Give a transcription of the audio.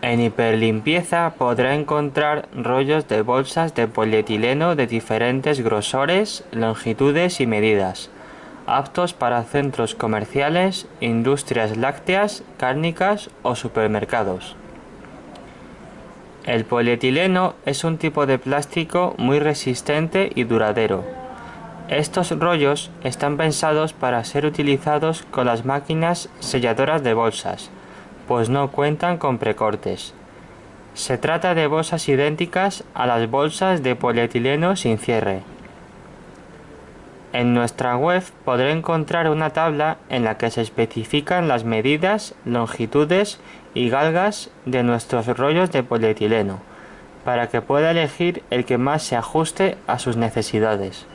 En hiperlimpieza podrá encontrar rollos de bolsas de polietileno de diferentes grosores, longitudes y medidas, aptos para centros comerciales, industrias lácteas, cárnicas o supermercados. El polietileno es un tipo de plástico muy resistente y duradero. Estos rollos están pensados para ser utilizados con las máquinas selladoras de bolsas, pues no cuentan con precortes. Se trata de bolsas idénticas a las bolsas de polietileno sin cierre. En nuestra web podrá encontrar una tabla en la que se especifican las medidas, longitudes y galgas de nuestros rollos de polietileno, para que pueda elegir el que más se ajuste a sus necesidades.